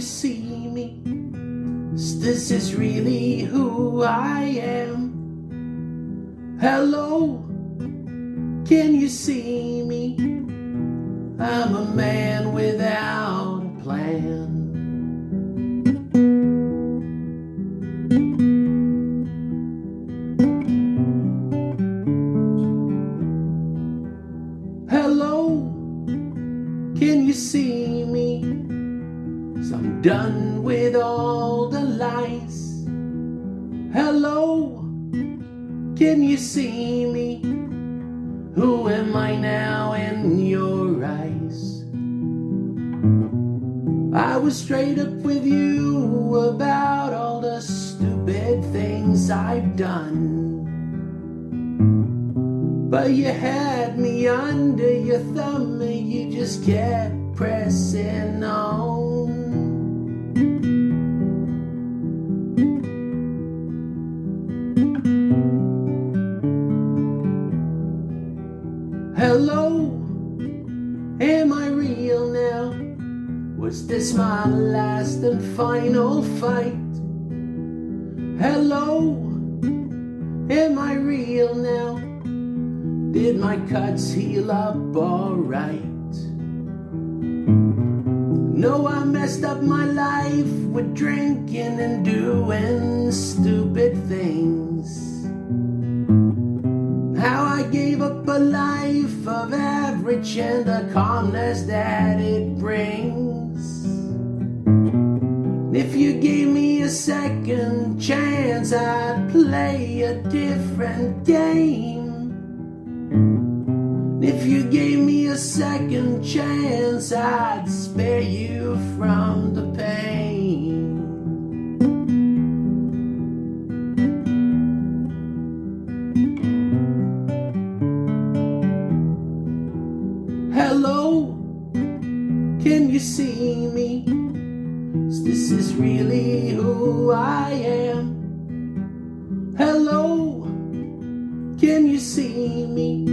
you see me? This is really who I am. Hello, can you see me? I'm a man without a plan. Hello, can you see me? So I'm done with all the lies. Hello, can you see me? Who am I now in your eyes? I was straight up with you about all the stupid things I've done. But you had me under your thumb and you just kept pressing on. Hello, am I real now? Was this my last and final fight? Hello, am I real now? Did my cuts heal up alright? No, I messed up my life with drinking and doing and the calmness that it brings. If you gave me a second chance, I'd play a different game. If you gave me a second chance, I'd see me? This is really who I am. Hello, can you see me?